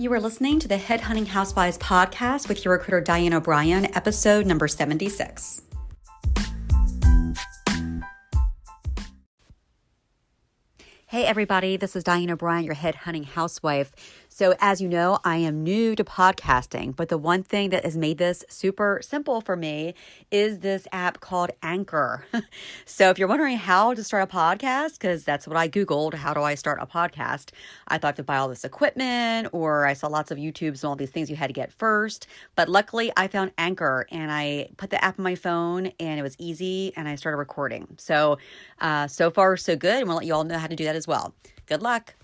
You are listening to the Headhunting Housewives podcast with your recruiter Diane O'Brien, episode number 76. Hey, everybody, this is Diane O'Brien, your headhunting housewife. So, as you know, I am new to podcasting, but the one thing that has made this super simple for me is this app called Anchor. so, if you're wondering how to start a podcast, because that's what I Googled, how do I start a podcast? I thought to buy all this equipment, or I saw lots of YouTubes and all these things you had to get first. But luckily, I found Anchor and I put the app on my phone and it was easy and I started recording. So, uh, so far, so good. And we'll let you all know how to do that as well. Good luck.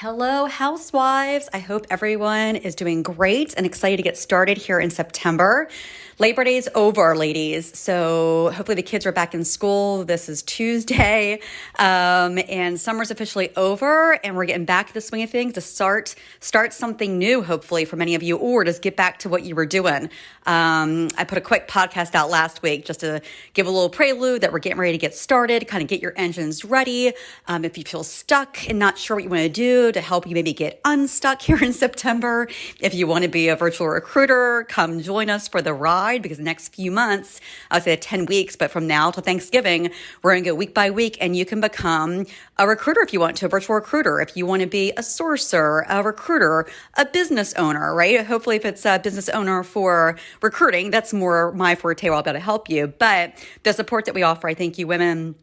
Hello, housewives. I hope everyone is doing great and excited to get started here in September. Labor Day's over, ladies. So hopefully the kids are back in school. This is Tuesday, um, and summer's officially over, and we're getting back to the swing of things to start start something new. Hopefully for many of you, or just get back to what you were doing. Um, I put a quick podcast out last week just to give a little prelude that we're getting ready to get started. Kind of get your engines ready. Um, if you feel stuck and not sure what you want to do, to help you maybe get unstuck here in September. If you want to be a virtual recruiter, come join us for the ride because the next few months, I would say 10 weeks, but from now to Thanksgiving, we're going to go week by week and you can become a recruiter if you want to, a virtual recruiter, if you want to be a sourcer, a recruiter, a business owner, right? Hopefully, if it's a business owner for recruiting, that's more my forte. I'll be able to help you. But the support that we offer, I think you women,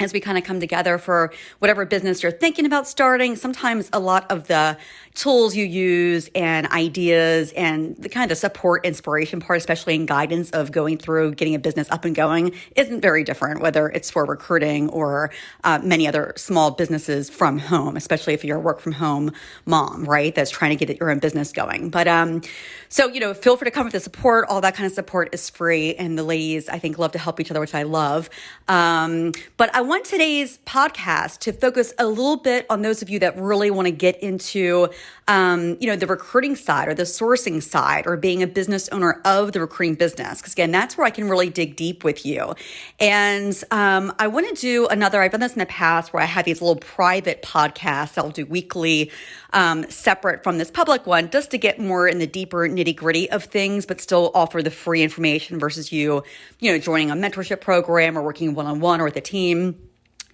as we kind of come together for whatever business you're thinking about starting. Sometimes a lot of the tools you use and ideas and the kind of the support inspiration part, especially in guidance of going through getting a business up and going, isn't very different, whether it's for recruiting or uh, many other small businesses from home, especially if you're a work from home mom, right? That's trying to get your own business going. But um, so, you know, feel free to come with the support. All that kind of support is free. And the ladies, I think, love to help each other, which I love. Um, but I want today's podcast to focus a little bit on those of you that really want to get into um, you know, the recruiting side or the sourcing side or being a business owner of the recruiting business. Because again, that's where I can really dig deep with you. And um, I want to do another, I've done this in the past where I have these little private podcasts I'll do weekly, um, separate from this public one, just to get more in the deeper nitty gritty of things, but still offer the free information versus you, you know, joining a mentorship program or working one on one or with a team.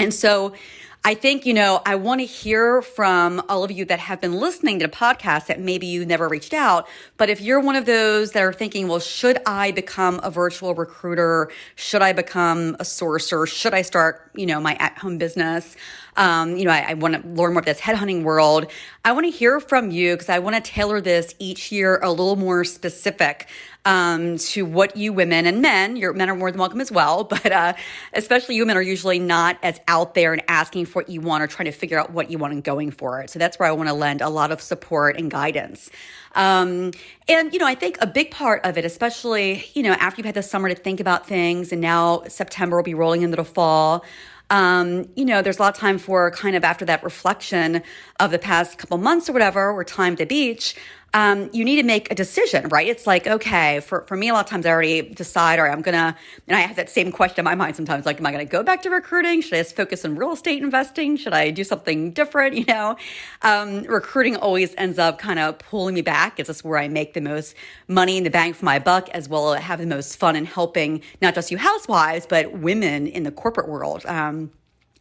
And so I think, you know, I want to hear from all of you that have been listening to the podcast that maybe you never reached out. But if you're one of those that are thinking, well, should I become a virtual recruiter? Should I become a sourcer? Should I start, you know, my at home business? Um, you know, I, I want to learn more of this headhunting world. I want to hear from you because I want to tailor this each year a little more specific um, to what you women and men, your men are more than welcome as well, but uh, especially you women are usually not as out there and asking for what you want or trying to figure out what you want and going for it. So that's where I want to lend a lot of support and guidance. Um, and, you know, I think a big part of it, especially, you know, after you've had the summer to think about things and now September will be rolling into the fall. Um, you know, there's a lot of time for kind of after that reflection of the past couple months or whatever, or time at the beach um, you need to make a decision, right? It's like, okay, for, for me, a lot of times I already decide, or I'm gonna, and I have that same question in my mind sometimes, like, am I gonna go back to recruiting? Should I just focus on real estate investing? Should I do something different? You know, um, recruiting always ends up kind of pulling me back. It's just where I make the most money in the bank for my buck, as well as have the most fun in helping not just you housewives, but women in the corporate world. Um,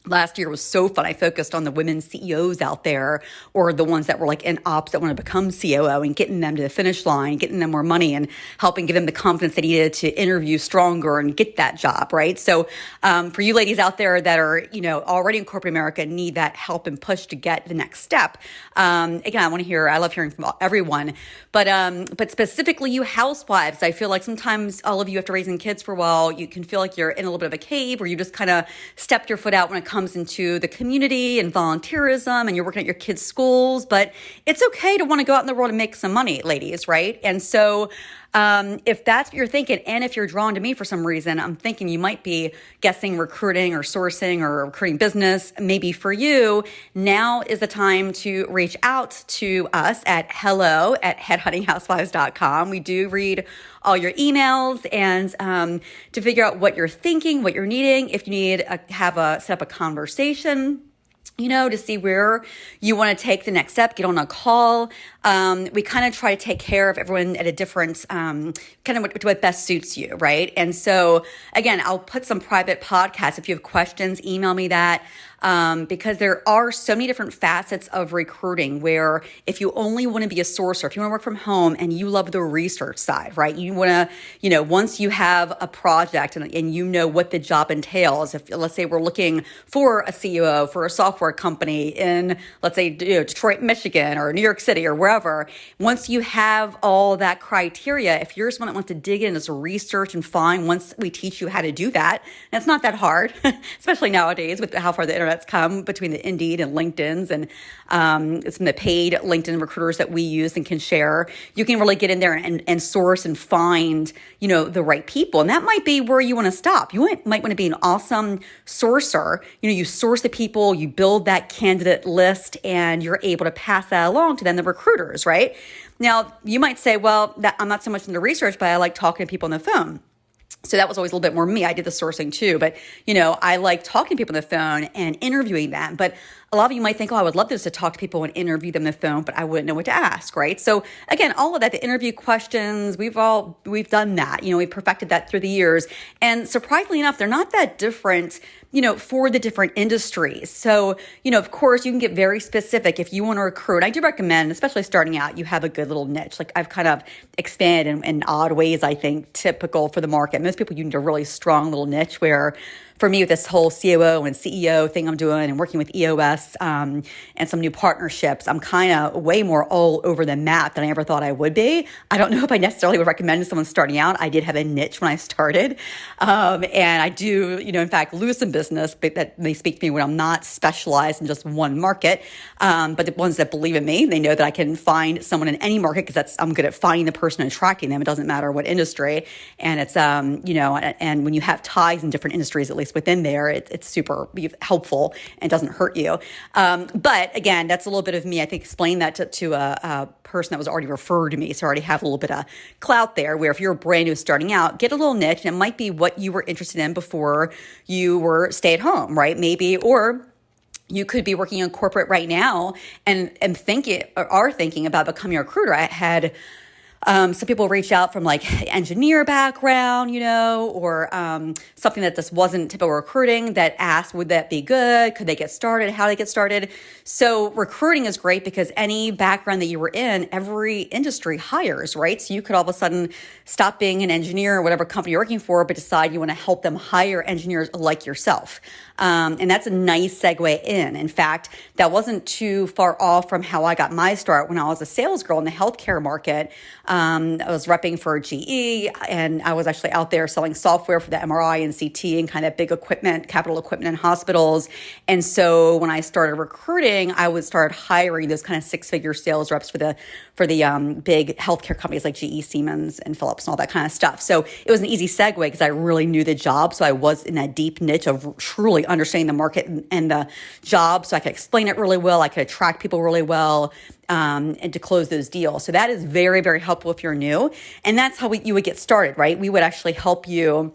last year was so fun. I focused on the women CEOs out there or the ones that were like in ops that want to become COO and getting them to the finish line, getting them more money and helping give them the confidence they needed to interview stronger and get that job, right? So um, for you ladies out there that are, you know, already in corporate America need that help and push to get the next step. Um, again, I want to hear, I love hearing from everyone, but, um, but specifically you housewives, I feel like sometimes all of you after raising kids for a while, you can feel like you're in a little bit of a cave or you just kind of stepped your foot out when it comes into the community and volunteerism and you're working at your kids' schools, but it's okay to want to go out in the world and make some money, ladies, right? And so um, if that's what you're thinking, and if you're drawn to me for some reason, I'm thinking you might be guessing recruiting or sourcing or recruiting business. Maybe for you, now is the time to reach out to us at hello at headhuntinghousewives.com. We do read all your emails and um, to figure out what you're thinking, what you're needing. If you need a, have a set up a conversation you know, to see where you want to take the next step, get on a call. Um, we kind of try to take care of everyone at a different, um, kind of what, what, best suits you, right? And so, again, I'll put some private podcasts. If you have questions, email me that um, because there are so many different facets of recruiting where if you only want to be a sourcer, if you want to work from home and you love the research side, right? You want to, you know, once you have a project and, and you know what the job entails, if let's say we're looking for a CEO for a software company in, let's say, you know, Detroit, Michigan or New York City or wherever, once you have all that criteria, if you're someone that wants to dig in as research and find, once we teach you how to do that, and it's not that hard, especially nowadays with how far the internet that's come between the Indeed and LinkedIn's and um, some of the paid LinkedIn recruiters that we use and can share. You can really get in there and, and source and find, you know, the right people. And that might be where you want to stop. You might, might want to be an awesome sourcer. You know, you source the people, you build that candidate list, and you're able to pass that along to then the recruiters, right? Now, you might say, well, that, I'm not so much into research, but I like talking to people on the phone. So that was always a little bit more me. I did the sourcing too, but you know, I like talking to people on the phone and interviewing them. But a lot of you might think, oh, I would love this to talk to people and interview them on the phone, but I wouldn't know what to ask, right? So again, all of that, the interview questions, we've all we've done that. You know, we perfected that through the years. And surprisingly enough, they're not that different you know, for the different industries. So, you know, of course, you can get very specific if you want to recruit. I do recommend, especially starting out, you have a good little niche. Like I've kind of expanded in, in odd ways, I think, typical for the market. Most people, you need a really strong little niche where for me with this whole COO and CEO thing I'm doing and working with EOS um, and some new partnerships, I'm kind of way more all over the map than I ever thought I would be. I don't know if I necessarily would recommend someone starting out. I did have a niche when I started. Um, and I do, you know, in fact, lose some business but that they speak to me when I'm not specialized in just one market. Um, but the ones that believe in me, they know that I can find someone in any market because that's I'm good at finding the person and attracting them. It doesn't matter what industry. And it's, um, you know, and, when you have ties in different industries, at least within there, it, it's super helpful and doesn't hurt you. Um, but again, that's a little bit of me. I think explain that to, to a, a, person that was already referred to me. So I already have a little bit of clout there where if you're brand new starting out, get a little niche and it might be what you were interested in before you were stay at home, right? Maybe, or you could be working in corporate right now and and thinking or are thinking about becoming a recruiter. I had um, some people reach out from like engineer background, you know, or um, something that just wasn't typical recruiting that asked, would that be good? Could they get started? How do they get started? So recruiting is great because any background that you were in, every industry hires, right? So you could all of a sudden stop being an engineer or whatever company you're working for, but decide you want to help them hire engineers like yourself. Um, and that's a nice segue in. In fact, that wasn't too far off from how I got my start when I was a sales girl in the healthcare market. Um, I was repping for GE and I was actually out there selling software for the MRI and CT and kind of big equipment, capital equipment in hospitals. And so when I started recruiting, I would start hiring those kind of six figure sales reps for the for the um, big healthcare companies like GE, Siemens, and Philips and all that kind of stuff. So it was an easy segue because I really knew the job. So I was in that deep niche of truly understanding the market and, the job. So I could explain it really well. I could attract people really well. Um, and to close those deals. So that is very, very helpful if you're new. And that's how we, you would get started, right? We would actually help you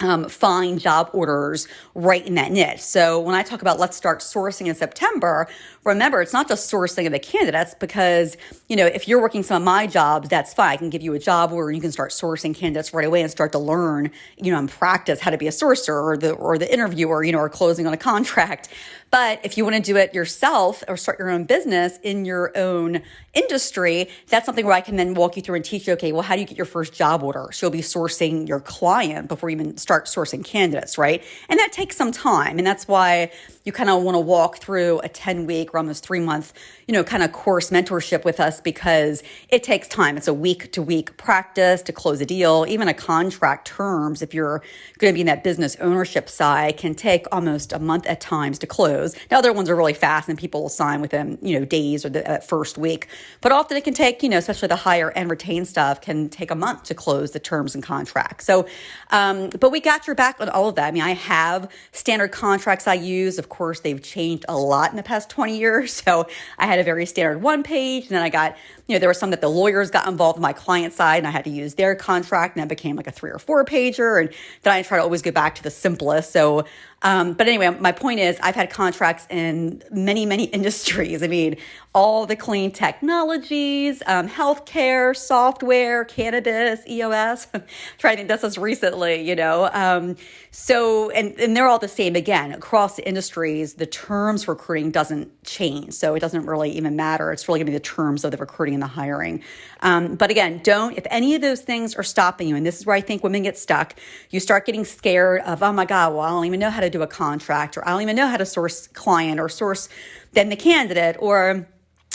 um, find job orders right in that niche. So when I talk about let's start sourcing in September, remember it's not just sourcing of the candidates because you know if you're working some of my jobs, that's fine. I can give you a job where you can start sourcing candidates right away and start to learn, you know, and practice how to be a sourcer or the or the interviewer, you know, or closing on a contract. But if you want to do it yourself or start your own business in your own industry, that's something where I can then walk you through and teach you, okay, well, how do you get your first job order? So you'll be sourcing your client before you even start sourcing candidates, right? And that takes some time. And that's why you kind of want to walk through a 10 week or almost three month, you know, kind of course mentorship with us because it takes time. It's a week to week practice to close a deal. Even a contract terms, if you're going to be in that business ownership side, can take almost a month at times to close. Now, other ones are really fast and people will sign within, you know, days or the first week. But often it can take, you know, especially the higher and retain stuff can take a month to close the terms and contracts. So, um, but we got your back on all of that. I mean, I have standard contracts I use. Of course, they've changed a lot in the past 20 years. So I had a very standard one page, and then I got, you know, there were some that the lawyers got involved on my client side, and I had to use their contract, and that became like a three or four pager. And then I try to always go back to the simplest. So um, but anyway, my point is, I've had contracts in many, many industries. I mean, all the clean technologies, um, healthcare, software, cannabis, EOS. trying to think that's just recently, you know. Um, so, and, and they're all the same again across the industries. The terms recruiting doesn't change, so it doesn't really even matter. It's really going to be the terms of the recruiting and the hiring. Um, but again, don't if any of those things are stopping you, and this is where I think women get stuck. You start getting scared of, oh my god, well I don't even know how to do a contract, or I don't even know how to source client or source then the candidate, or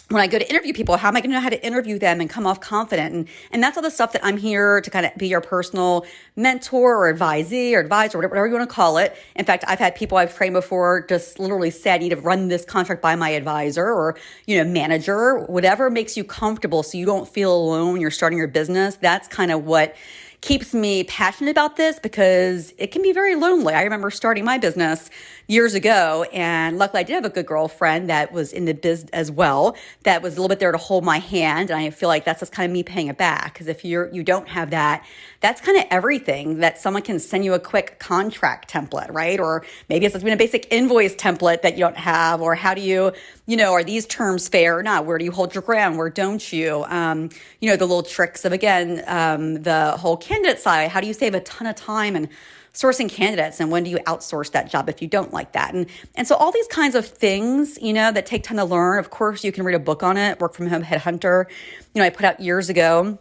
when I go to interview people, how am I going to know how to interview them and come off confident? And, and that's all the stuff that I'm here to kind of be your personal mentor or advisee or advisor, whatever you want to call it. In fact, I've had people I've trained before just literally say, I need to run this contract by my advisor or, you know, manager, whatever makes you comfortable so you don't feel alone. You're starting your business. That's kind of what keeps me passionate about this because it can be very lonely. I remember starting my business years ago, and luckily I did have a good girlfriend that was in the biz as well, that was a little bit there to hold my hand. And I feel like that's just kind of me paying it back because if you're you don't have that, that's kind of everything that someone can send you a quick contract template, right? Or maybe it's been a basic invoice template that you don't have, or how do you, you know, are these terms fair or not? Where do you hold your ground? Where don't you? Um, you know, the little tricks of again um, the whole candidate side. How do you save a ton of time and sourcing candidates and when do you outsource that job if you don't like that? And and so all these kinds of things you know that take time to learn. Of course you can read a book on it work from home headhunter. You know i put out years ago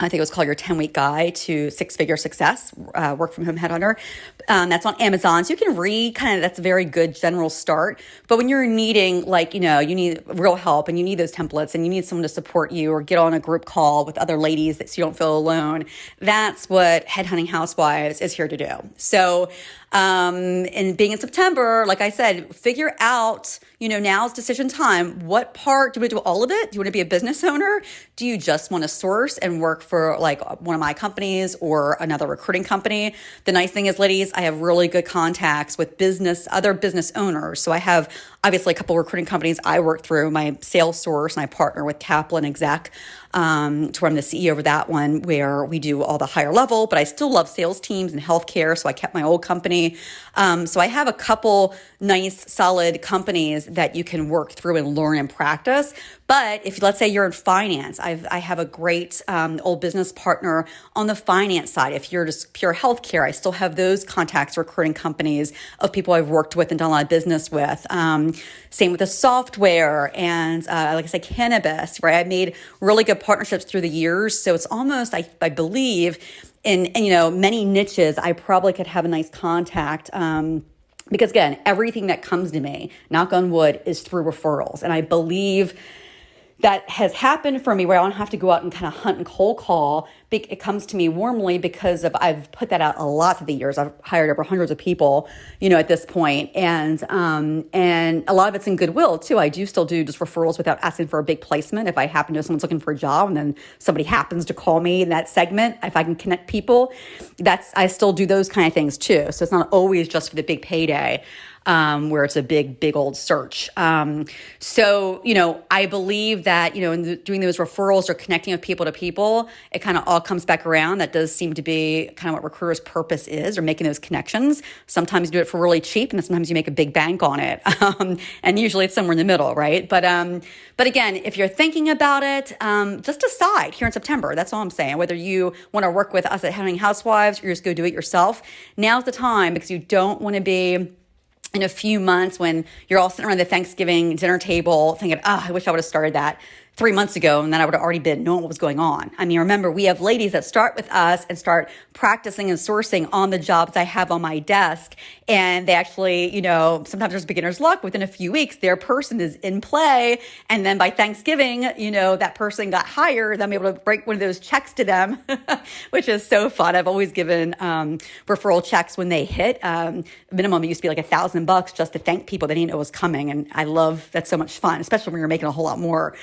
I think it was called your 10 week guide to six figure success, uh, work from home headhunter. Um, that's on Amazon. So you can read kind of, that's a very good general start. But when you're needing, like, you know, you need real help and you need those templates and you need someone to support you or get on a group call with other ladies that so you don't feel alone, that's what Headhunting Housewives is here to do. So, um, and being in September, like I said, figure out, you know, now's decision time. What part do we do all of it? Do you want to be a business owner? Do you just want to source and work for like one of my companies or another recruiting company? The nice thing is, ladies, I have really good contacts with business, other business owners. So I have obviously a couple recruiting companies I work through, my sales source, and I partner with Kaplan Exec um, to where I'm the CEO of that one, where we do all the higher level, but I still love sales teams and healthcare. So I kept my old company. Um, so I have a couple nice, solid companies that you can work through and learn and practice. But if let's say you're in finance, I've, I have a great um, old business partner on the finance side. If you're just pure healthcare, I still have those contacts, recruiting companies of people I've worked with and done a lot of business with. Um, same with the software and, uh, like I said, cannabis, right? I made really good partnerships through the years. So it's almost, I, I believe, in, you know, many niches, I probably could have a nice contact. Um, because again, everything that comes to me, knock on wood, is through referrals. And I believe that has happened for me where I don't have to go out and kind of hunt and cold call. It comes to me warmly because of I've put that out a lot through the years. I've hired over hundreds of people, you know, at this point, and um, and a lot of it's in goodwill too. I do still do just referrals without asking for a big placement. If I happen to know someone's looking for a job, and then somebody happens to call me in that segment, if I can connect people, that's I still do those kind of things too. So it's not always just for the big payday um, where it's a big, big old search. Um, so, you know, I believe that, you know, in the, doing those referrals or connecting with people to people, it kind of all comes back around. That does seem to be kind of what recruiters' purpose is, or making those connections. Sometimes you do it for really cheap, and then sometimes you make a big bank on it. Um, and usually it's somewhere in the middle, right? But, um, but again, if you're thinking about it, um, just decide here in September. That's all I'm saying. Whether you want to work with us at Headhunting Housewives or just go do it yourself, now's the time because you don't want to be in a few months when you're all sitting around the Thanksgiving dinner table thinking, oh, I wish I would have started that three months ago and then I would have already been knowing what was going on. I mean, remember, we have ladies that start with us and start practicing and sourcing on the jobs I have on my desk. And they actually, you know, sometimes there's beginner's luck. Within a few weeks, their person is in play. And then by Thanksgiving, you know, that person got hired. I'm able to break one of those checks to them, which is so fun. I've always given um, referral checks when they hit. Um, minimum, it used to be like a thousand bucks just to thank people they didn't know was coming. And I love that's so much fun, especially when you're making a whole lot more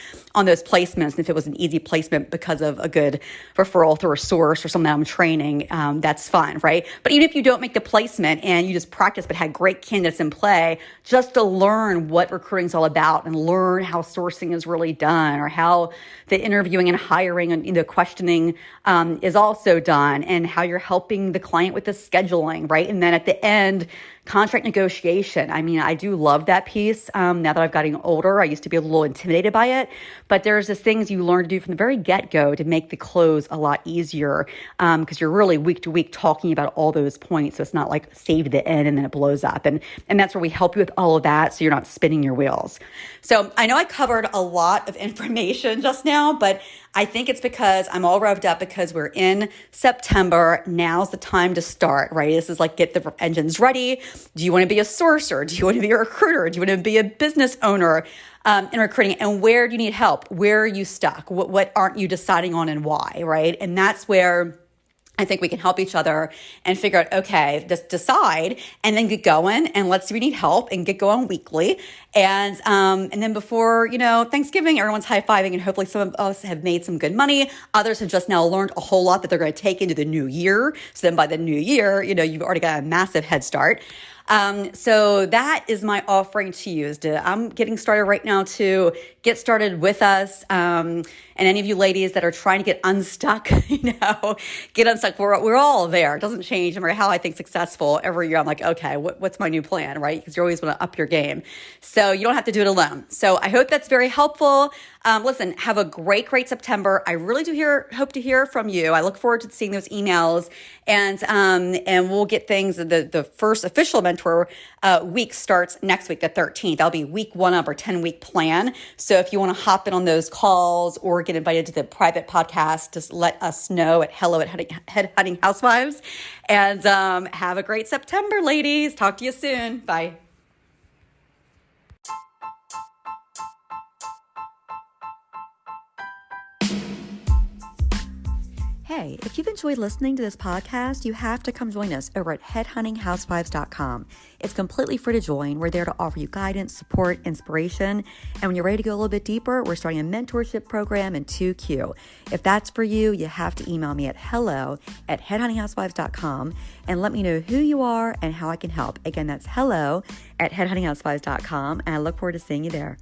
those placements. And if it was an easy placement because of a good referral through a source or something I'm training, um, that's fine, right? But even if you don't make the placement and you just practice but had great candidates in play, just to learn what recruiting is all about and learn how sourcing is really done or how the interviewing and hiring and the questioning um, is also done and how you're helping the client with the scheduling, right? And then at the end, contract negotiation. I mean, I do love that piece. Um, now that I've gotten older, I used to be a little intimidated by it, but there's just things you learn to do from the very get go to make the close a lot easier because um, you're really week to week talking about all those points. So it's not like save the end and then it blows up. And, and that's where we help you with all of that so you're not spinning your wheels. So I know I covered a lot of information just now, but I think it's because I'm all revved up because we're in September. Now's the time to start, right? This is like get the engines ready. Do you want to be a sourcer? Do you want to be a recruiter? Do you want to be a business owner um, in recruiting? And where do you need help? Where are you stuck? What, what aren't you deciding on and why, right? And that's where I think we can help each other and figure out, okay, just decide and then get going and let's see we need help and get going weekly. And um, and then before, you know, Thanksgiving, everyone's high-fiving and hopefully some of us have made some good money. Others have just now learned a whole lot that they're going to take into the new year. So then by the new year, you know, you've already got a massive head start. Um, so that is my offering to you. Is to, I'm getting started right now to get started with us. Um, and any of you ladies that are trying to get unstuck, you know, get unstuck. We're, we're all there. It doesn't change. No matter how I think successful every year, I'm like, okay, what, what's my new plan, right? Because you always want to up your game. So you don't have to do it alone. So I hope that's very helpful. Um, listen, have a great, great September. I really do hear, hope to hear from you. I look forward to seeing those emails, and um, and we'll get things. The the first official mentor uh, week starts next week, the 13th. That'll be week one of our 10 week plan. So if you want to hop in on those calls or get invited to the private podcast, just let us know at hello at Head Hunting Housewives. And um, have a great September, ladies. Talk to you soon. Bye. Hey, if you've enjoyed listening to this podcast, you have to come join us over at headhuntinghousewives.com. It's completely free to join. We're there to offer you guidance, support, inspiration. And when you're ready to go a little bit deeper, we're starting a mentorship program in 2Q. If that's for you, you have to email me at hello at headhuntinghousewives.com and let me know who you are and how I can help. Again, that's hello at headhuntinghousewives.com. And I look forward to seeing you there.